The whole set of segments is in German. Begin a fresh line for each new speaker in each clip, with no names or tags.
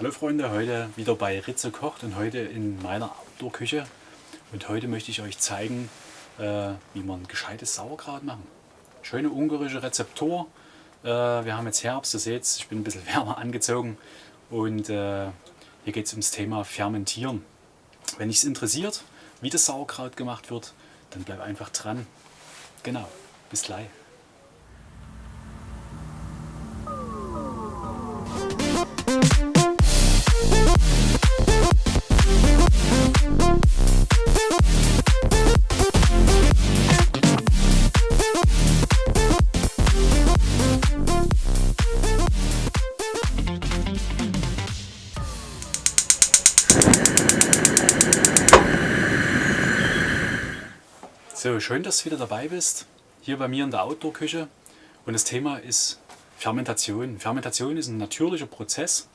Hallo Freunde, heute wieder bei Ritze kocht und heute in meiner Outdoor-Küche. Und heute möchte ich euch zeigen, äh, wie man gescheites Sauerkraut machen. Schöne ungarische Rezeptur. Äh, wir haben jetzt Herbst, ihr seht ich bin ein bisschen wärmer angezogen. Und äh, hier geht es ums Thema Fermentieren. Wenn dich es interessiert, wie das Sauerkraut gemacht wird, dann bleib einfach dran. Genau, bis gleich. Schön, dass du wieder dabei bist, hier bei mir in der Outdoor-Küche. Und das Thema ist Fermentation. Fermentation ist ein natürlicher Prozess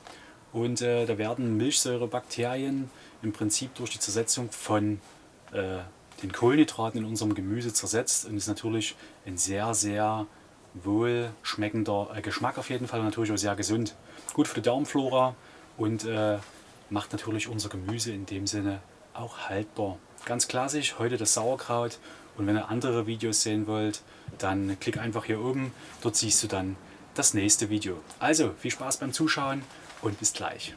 und äh, da werden Milchsäurebakterien im Prinzip durch die Zersetzung von äh, den Kohlenhydraten in unserem Gemüse zersetzt und ist natürlich ein sehr, sehr wohlschmeckender äh, Geschmack auf jeden Fall und natürlich auch sehr gesund. Gut für die Darmflora und äh, macht natürlich unser Gemüse in dem Sinne auch haltbar. Ganz klassisch, heute das Sauerkraut und wenn ihr andere Videos sehen wollt, dann klick einfach hier oben, dort siehst du dann das nächste Video. Also viel Spaß beim Zuschauen und bis gleich.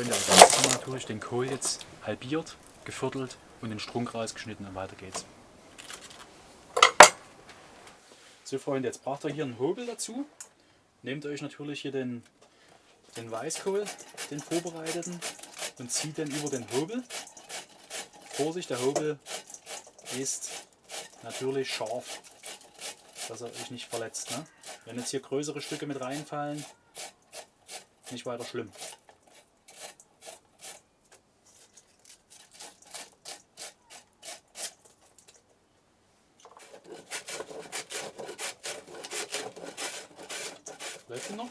Freunde, also jetzt haben wir natürlich den Kohl jetzt halbiert, geviertelt und den Strunk rausgeschnitten und weiter geht's. So Freunde, jetzt braucht ihr hier einen Hobel dazu. Nehmt euch natürlich hier den, den Weißkohl, den vorbereiteten und zieht den über den Hobel. Vorsicht, der Hobel ist natürlich scharf, dass er euch nicht verletzt. Ne? Wenn jetzt hier größere Stücke mit reinfallen, nicht weiter schlimm. Läuft noch?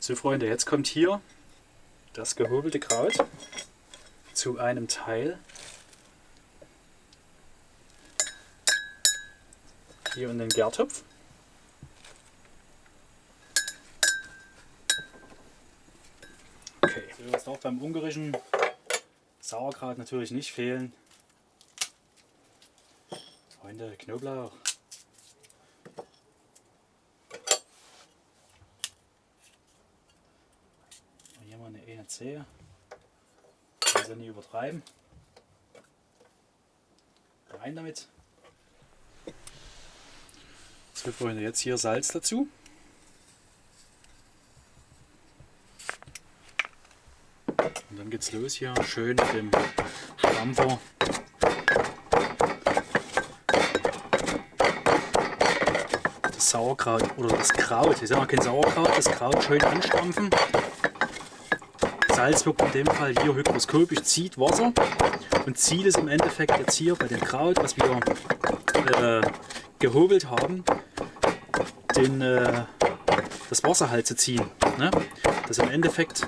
So Freunde, jetzt kommt hier das gehobelte Kraut zu einem Teil. Hier in den Gärtopf. Okay, so, das darf beim ungarischen Sauerkraut natürlich nicht fehlen. Freunde, Knoblauch. Hier mal eine eine Zehe. Also nie übertreiben. Rein damit. So Freunde, jetzt hier Salz dazu. Dann geht's los hier schön mit dem Stampfer. Das Sauerkraut oder das Kraut, ich sage mal kein Sauerkraut, das Kraut schön anstampfen. Salz wirkt in dem Fall hier hygroskopisch, zieht Wasser und Ziel ist im Endeffekt jetzt hier bei dem Kraut, was wir äh, gehobelt haben, den, äh, das Wasser halt zu ziehen. Ne? Dass im Endeffekt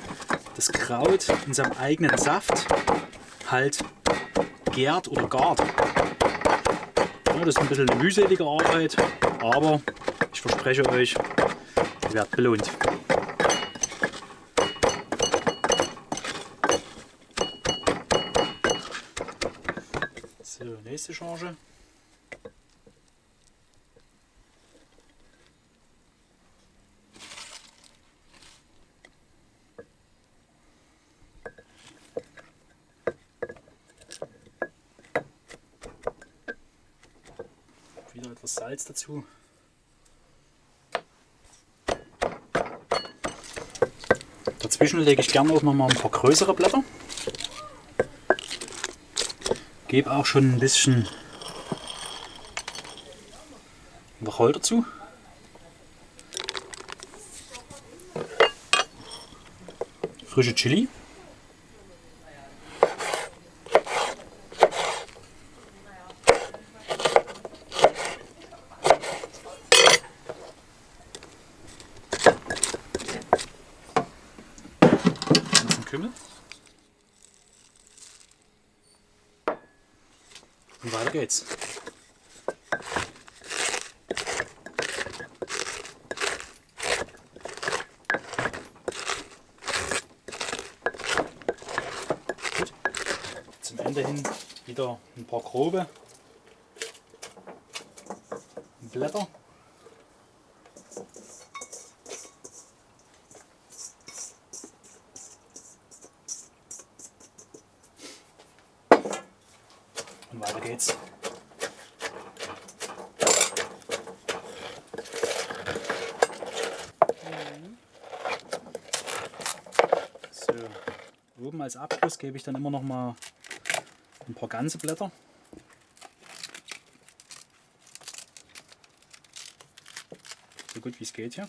das Kraut in seinem eigenen Saft halt gärt oder gart. Ja, das ist ein bisschen eine mühselige Arbeit, aber ich verspreche euch, ihr werdet belohnt. So, nächste Charge. Noch etwas Salz dazu. Dazwischen lege ich gerne auch noch mal ein paar größere Blätter. Gebe auch schon ein bisschen Wacholder dazu. Frische Chili. Kümmel. Und weiter geht's. Gut. Zum Ende hin wieder ein paar grobe Blätter. Weiter geht's. So, oben als Abschluss gebe ich dann immer noch mal ein paar ganze Blätter. So gut wie es geht hier.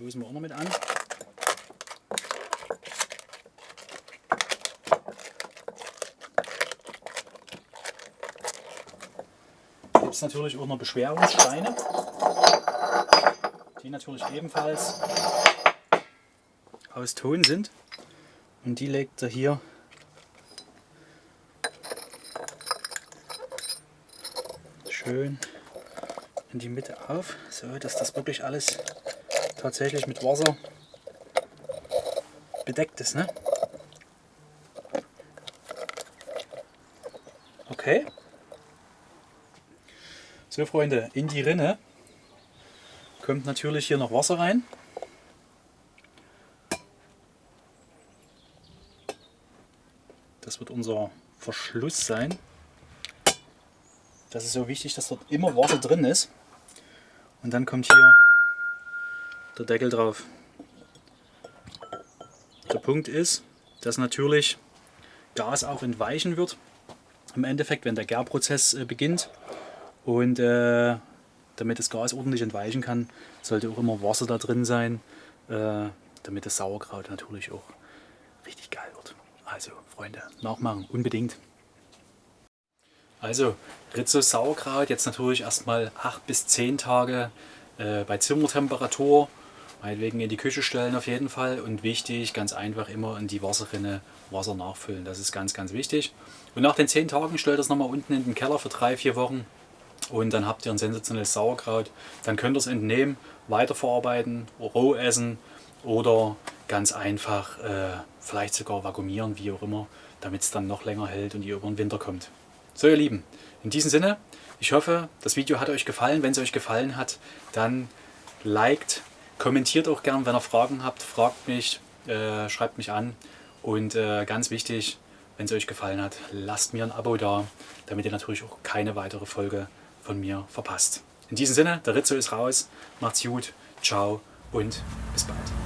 Stoßen wir auch noch mit an. Gibt es natürlich auch noch Beschwerungssteine, die natürlich ebenfalls aus Ton sind. Und die legt er hier schön in die Mitte auf, so dass das wirklich alles tatsächlich mit Wasser bedeckt ist. Ne? Okay. So Freunde, in die Rinne kommt natürlich hier noch Wasser rein. Das wird unser Verschluss sein. Das ist so wichtig, dass dort immer Wasser drin ist. Und dann kommt hier der Deckel drauf. Der Punkt ist, dass natürlich Gas auch entweichen wird. Im Endeffekt, wenn der Gärprozess äh, beginnt. Und äh, damit das Gas ordentlich entweichen kann, sollte auch immer Wasser da drin sein, äh, damit das Sauerkraut natürlich auch richtig geil wird. Also Freunde, nachmachen, unbedingt. Also Rizzo Sauerkraut jetzt natürlich erstmal 8 bis 10 Tage äh, bei Zimmertemperatur meinetwegen in die Küche stellen auf jeden Fall und wichtig, ganz einfach immer in die Wasserrinne Wasser nachfüllen. Das ist ganz, ganz wichtig. Und nach den 10 Tagen stellt das nochmal unten in den Keller für 3-4 Wochen und dann habt ihr ein sensationelles Sauerkraut. Dann könnt ihr es entnehmen, weiterverarbeiten, roh essen oder ganz einfach äh, vielleicht sogar vakuumieren, wie auch immer, damit es dann noch länger hält und ihr über den Winter kommt. So ihr Lieben, in diesem Sinne, ich hoffe, das Video hat euch gefallen. Wenn es euch gefallen hat, dann liked, Kommentiert auch gern, wenn ihr Fragen habt, fragt mich, äh, schreibt mich an. Und äh, ganz wichtig, wenn es euch gefallen hat, lasst mir ein Abo da, damit ihr natürlich auch keine weitere Folge von mir verpasst. In diesem Sinne, der Rizzo ist raus, macht's gut, ciao und bis bald.